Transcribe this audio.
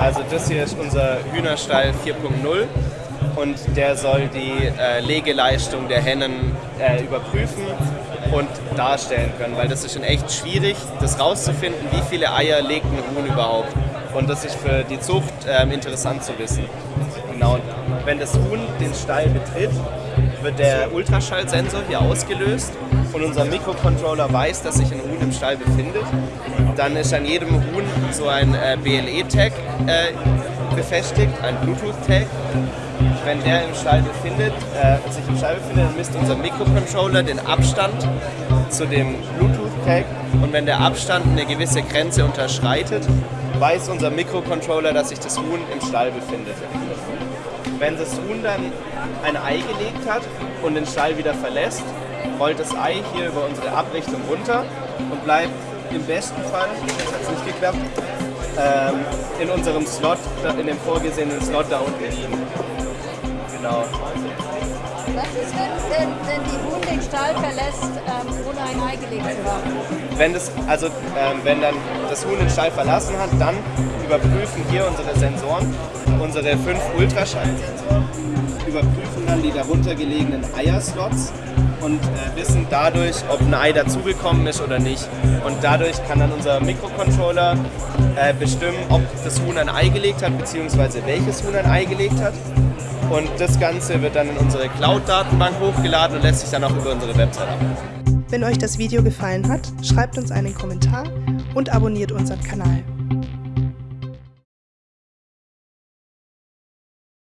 Also das hier ist unser Hühnerstall 4.0 und der soll die äh, Legeleistung der Hennen äh, überprüfen und darstellen können, weil das ist schon echt schwierig, das rauszufinden, wie viele Eier legt ein Huhn überhaupt. Und das ist für die Zucht äh, interessant zu wissen. Genau. Und wenn das Huhn den Stall betritt, wird der Ultraschallsensor hier ausgelöst und unser Mikrocontroller weiß, dass sich ein Huhn im Stall befindet. Dann ist an jedem Huhn so ein äh, BLE-Tag äh, befestigt, ein Bluetooth-Tag. Wenn der im Stall befindet, äh, sich im Stall befindet, dann misst unser Mikrocontroller den Abstand zu dem Bluetooth-Tag und wenn der Abstand eine gewisse Grenze unterschreitet, weiß unser Mikrocontroller, dass sich das Huhn im Stall befindet. Wenn das Huhn dann ein Ei gelegt hat und den Stall wieder verlässt, rollt das Ei hier über unsere Abrichtung runter und bleibt im besten Fall, das hat nicht geklappt, ähm, in unserem Slot, in dem vorgesehenen Slot da unten liegen. Ist, wenn, wenn die Huhn den Stall verlässt, ähm, ohne ein Ei gelegt zu haben? Wenn, das, also, ähm, wenn dann das Huhn den Stall verlassen hat, dann überprüfen hier unsere Sensoren, unsere fünf Ultraschallsensoren, überprüfen dann die darunter gelegenen Eierslots und äh, wissen dadurch, ob ein Ei dazugekommen ist oder nicht. Und dadurch kann dann unser Mikrocontroller äh, bestimmen, ob das Huhn ein Ei gelegt hat, beziehungsweise welches Huhn ein Ei gelegt hat. Und das Ganze wird dann in unsere Cloud-Datenbank hochgeladen und lässt sich dann auch über unsere Website ab. Wenn euch das Video gefallen hat, schreibt uns einen Kommentar und abonniert unseren Kanal.